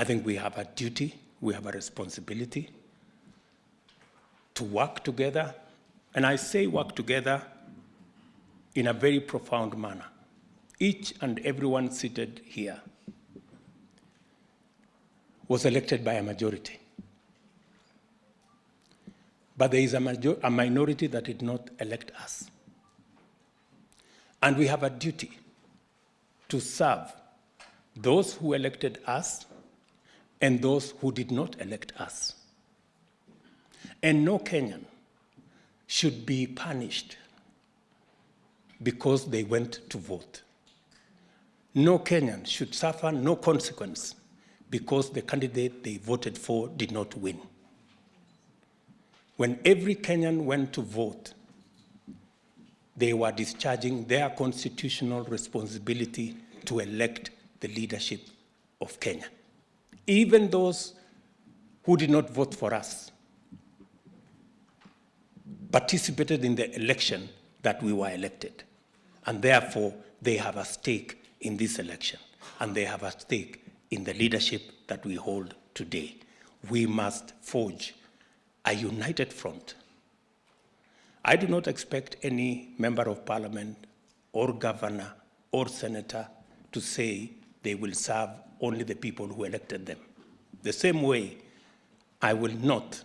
I think we have a duty, we have a responsibility to work together. And I say work together in a very profound manner. Each and everyone seated here was elected by a majority. But there is a, major, a minority that did not elect us. And we have a duty to serve those who elected us and those who did not elect us. And no Kenyan should be punished because they went to vote. No Kenyan should suffer no consequence because the candidate they voted for did not win. When every Kenyan went to vote, they were discharging their constitutional responsibility to elect the leadership of Kenya. Even those who did not vote for us participated in the election that we were elected. And therefore, they have a stake in this election. And they have a stake in the leadership that we hold today. We must forge a united front. I do not expect any member of parliament or governor or senator to say they will serve only the people who elected them. The same way, I will not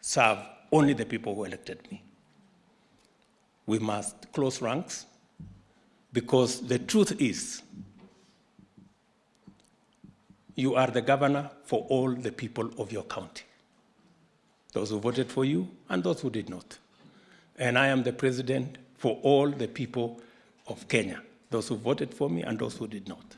serve only the people who elected me. We must close ranks because the truth is you are the governor for all the people of your county. Those who voted for you and those who did not. And I am the president for all the people of Kenya, those who voted for me and those who did not.